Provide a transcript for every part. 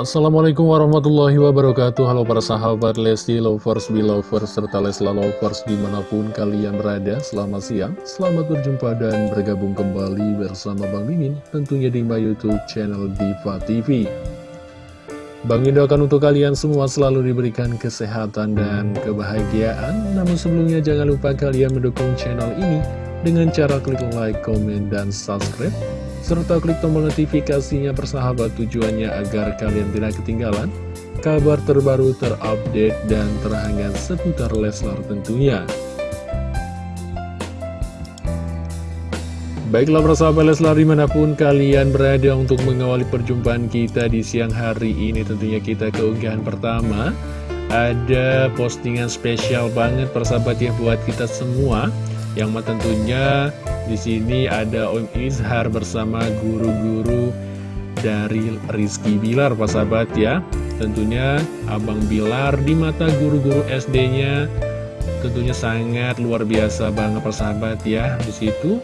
Assalamualaikum warahmatullahi wabarakatuh. Halo para sahabat Lesti Lovers, Belovers, serta Lesla Lovers di mana pun kalian berada. Selamat siang, selamat berjumpa dan bergabung kembali bersama Bang Mimin Tentunya di my youtube channel Diva TV Bang doakan untuk kalian semua selalu diberikan kesehatan dan kebahagiaan. Namun sebelumnya jangan lupa kalian mendukung channel ini Dengan cara klik like, comment, dan subscribe serta klik tombol notifikasinya persahabat tujuannya agar kalian tidak ketinggalan kabar terbaru terupdate dan terhangat seputar Leslar tentunya. Baiklah persahabat Leslar di mana pun kalian berada untuk mengawali perjumpaan kita di siang hari ini tentunya kita keunggahan pertama ada postingan spesial banget persahabat ya buat kita semua yang tentunya di sini ada Om Izhar bersama guru-guru dari Rizky Bilar, Pak Sahabat ya. Tentunya Abang Bilar di mata guru-guru SD-nya tentunya sangat luar biasa banget persahabat ya. Di situ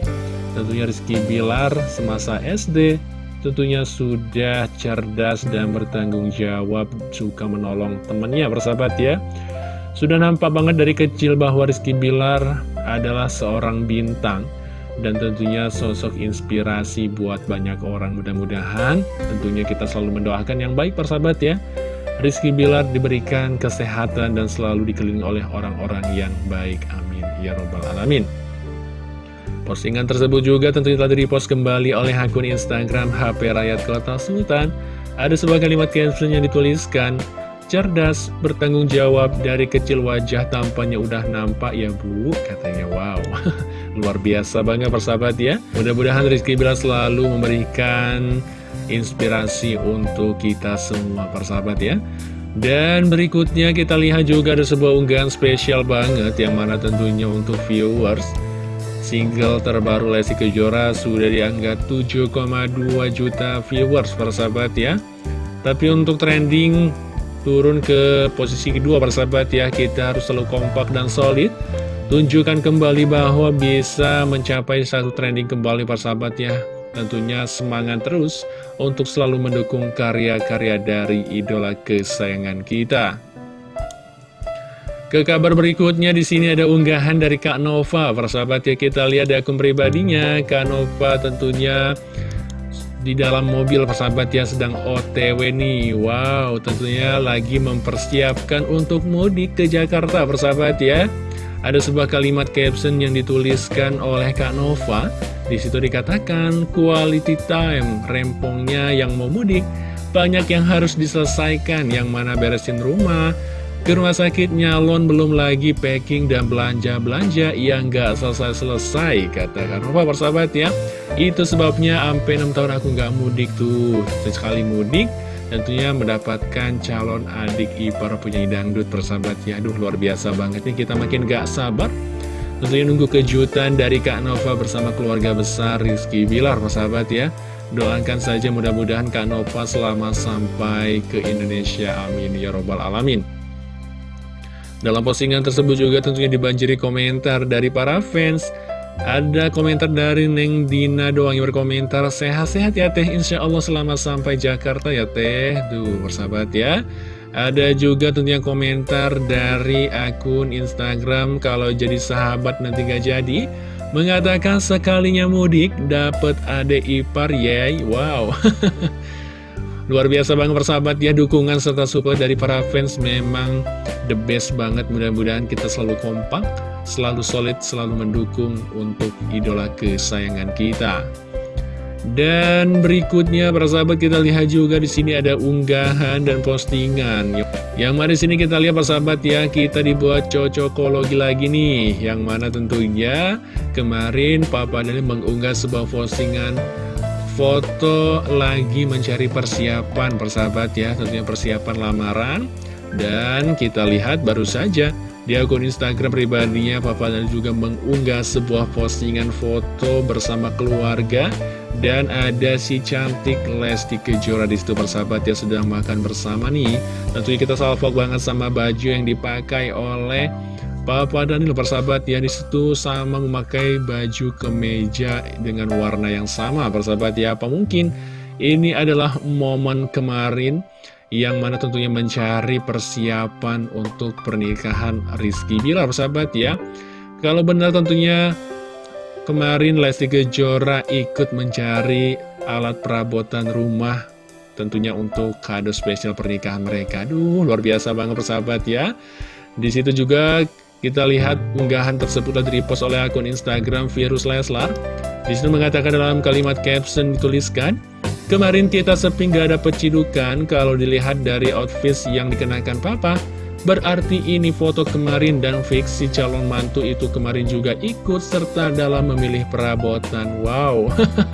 tentunya Rizky Bilar semasa SD tentunya sudah cerdas dan bertanggung jawab suka menolong temannya persahabat ya. Sudah nampak banget dari kecil bahwa Rizky Bilar adalah seorang bintang dan tentunya sosok inspirasi buat banyak orang. Mudah-mudahan tentunya kita selalu mendoakan yang baik persahabat ya. Rizky Bilar diberikan kesehatan dan selalu dikelilingi oleh orang-orang yang baik. Amin. Ya robbal alamin. Postingan tersebut juga tentunya telah direpost kembali oleh akun Instagram HP Rakyat Kota Sultan. Ada sebuah kalimat caption yang dituliskan cerdas, bertanggung jawab, dari kecil wajah tampaknya udah nampak ya bu, katanya wow. Luar biasa banget persahabat ya. Mudah-mudahan Rizky Bila selalu memberikan inspirasi untuk kita semua persahabat ya. Dan berikutnya kita lihat juga ada sebuah unggahan spesial banget yang mana tentunya untuk viewers. Single terbaru Lesti Kejora sudah dianggap 7,2 juta viewers persahabat ya. Tapi untuk trending turun ke posisi kedua persahabat ya. Kita harus selalu kompak dan solid. Tunjukkan kembali bahwa bisa mencapai satu trending kembali persahabat ya. Tentunya semangat terus untuk selalu mendukung karya-karya dari idola kesayangan kita. Ke kabar berikutnya di sini ada unggahan dari Kak Nova, persahabat ya kita lihat di akun pribadinya. Kak Nova tentunya di dalam mobil persahabat ya sedang OTW nih. Wow tentunya lagi mempersiapkan untuk mudik ke Jakarta persahabat ya. Ada sebuah kalimat caption yang dituliskan oleh Kak Nova. Di situ dikatakan quality time, rempongnya yang mau mudik banyak yang harus diselesaikan, yang mana beresin rumah, ke rumah sakit nyalon belum lagi packing dan belanja-belanja. Yang nggak selesai-selesai kata Kak Nova persahabat ya. Itu sebabnya sampai 6 tahun aku nggak mudik tuh. Sekali mudik tentunya mendapatkan calon adik ipar penyanyi dangdut persahabat ya. Aduh luar biasa banget nih kita makin gak sabar. Tentunya nunggu kejutan dari Kak Nova bersama keluarga besar Rizky Bilar persahabat ya. Doakan saja mudah-mudahan Kak Nova selama sampai ke Indonesia. Amin. Ya Robbal Alamin Dalam postingan tersebut juga tentunya dibanjiri komentar dari para fans. Ada komentar dari Neng Dina doang yang berkomentar Sehat-sehat ya teh. Insya Allah selamat sampai Jakarta ya teh. Duh bersahabat ya. Ada juga tentunya komentar dari akun Instagram Kalau jadi sahabat nanti gak jadi. Mengatakan sekalinya mudik dapat ade ipar yay Wow Luar biasa banget persahabat ya dukungan serta support dari para fans memang the best banget mudah-mudahan kita selalu kompak, selalu solid, selalu mendukung untuk idola kesayangan kita. Dan berikutnya para sahabat kita lihat juga di sini ada unggahan dan postingan. Yang mana sini kita lihat para sahabat ya kita dibuat cocokologi lagi nih. Yang mana tentunya kemarin Papa Dani mengunggah sebuah postingan foto lagi mencari persiapan persahabat ya. Tentunya persiapan lamaran. Dan kita lihat baru saja di akun Instagram pribadinya Papa dan juga mengunggah sebuah postingan foto bersama keluarga. Dan ada si cantik Lesti Kejora di situ persahabat ya sedang makan bersama nih. Tentunya kita salvok banget sama baju yang dipakai oleh Papa Daniel persahabat ya di situ sama memakai baju kemeja dengan warna yang sama persahabat ya apa mungkin ini adalah momen kemarin yang mana tentunya mencari persiapan untuk pernikahan Rizky Bilar, sahabat ya. Kalau benar tentunya kemarin Lesti Kejora ikut mencari alat perabotan rumah tentunya untuk kado spesial pernikahan mereka. Aduh, luar biasa banget persahabat ya. Di situ juga kita lihat unggahan tersebut telah repost oleh akun Instagram Virus Leslar. Di situ mengatakan dalam kalimat caption dituliskan, Kemarin kita sepi gak ada pecidukan kalau dilihat dari outfit yang dikenakan papa. Berarti ini foto kemarin dan fiksi calon mantu itu kemarin juga ikut serta dalam memilih perabotan. Wow,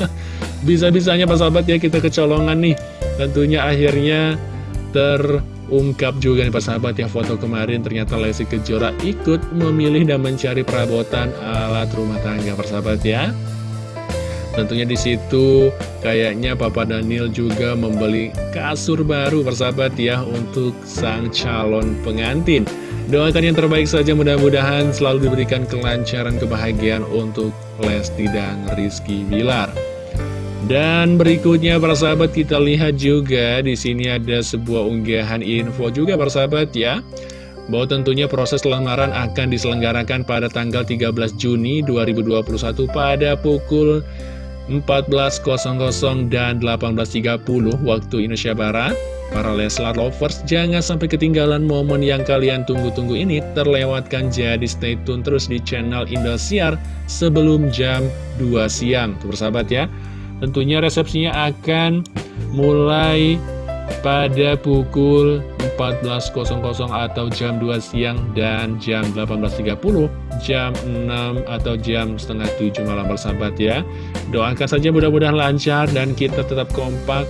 bisa-bisanya Pak Sahabat ya kita kecolongan nih. Tentunya akhirnya terungkap juga nih Pak Sahabat ya foto kemarin ternyata Lesti Kejora ikut memilih dan mencari perabotan alat rumah tangga Pak Sahabat ya. Tentunya di situ kayaknya Papa Daniel juga membeli kasur baru persahabat ya untuk sang calon pengantin. Doakan yang terbaik saja mudah-mudahan selalu diberikan kelancaran kebahagiaan untuk Lesti dan Rizky Bilar. Dan berikutnya para sahabat kita lihat juga di sini ada sebuah unggahan info juga para sahabat ya bahwa tentunya proses lamaran akan diselenggarakan pada tanggal 13 Juni 2021 pada pukul 14.00 dan 18.30 waktu Indonesia Barat. Para Leslar Lovers, jangan sampai ketinggalan momen yang kalian tunggu-tunggu ini terlewatkan. Jadi stay tune terus di channel Indosiar sebelum jam 2 siang. Tuh bersahabat ya. Tentunya resepsinya akan mulai pada pukul 14.00 atau jam 2 siang dan jam 18.30 jam 6 atau jam setengah 7 malam bersahabat ya. Doakan saja mudah-mudahan lancar dan kita tetap kompak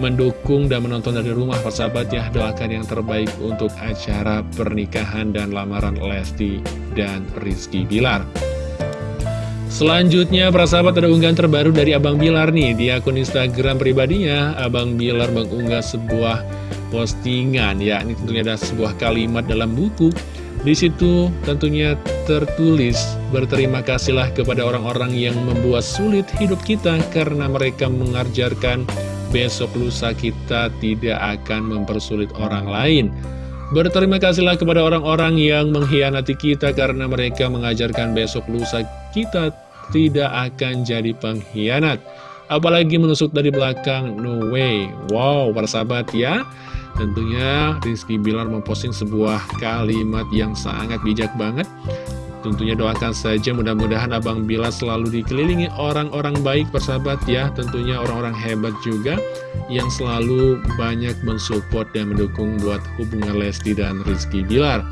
mendukung dan menonton dari rumah persahabat ya. Doakan yang terbaik untuk acara pernikahan dan lamaran Lesti dan Rizky Bilar Selanjutnya, para sahabat ada unggahan terbaru dari Abang Bilar nih. Di akun Instagram pribadinya, Abang Bilar mengunggah sebuah postingan. Ya, ini tentunya ada sebuah kalimat dalam buku. Di situ tentunya tertulis, berterima kasihlah kepada orang-orang yang membuat sulit hidup kita karena mereka mengajarkan besok lusa kita tidak akan mempersulit orang lain. Berterima kasihlah kepada orang-orang yang mengkhianati kita karena mereka mengajarkan besok lusa kita tidak akan jadi pengkhianat. Apalagi menusuk dari belakang, no way. Wow, para sahabat ya. Tentunya Rizky Bilar memposting sebuah kalimat yang sangat bijak banget. Tentunya doakan saja mudah-mudahan Abang Bilar selalu dikelilingi orang-orang baik persahabat ya. Tentunya orang-orang hebat juga yang selalu banyak mensupport dan mendukung buat hubungan Lesti dan Rizky Bilar.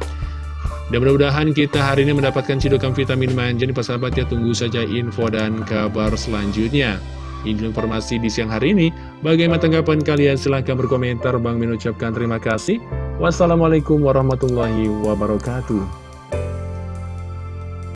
Dan mudah-mudahan kita hari ini mendapatkan cidukan vitamin manja nih persahabat ya Tunggu saja info dan kabar selanjutnya. Ini informasi di siang hari ini. Bagaimana tanggapan kalian? Silahkan berkomentar. Bang mengucapkan terima kasih. Wassalamualaikum warahmatullahi wabarakatuh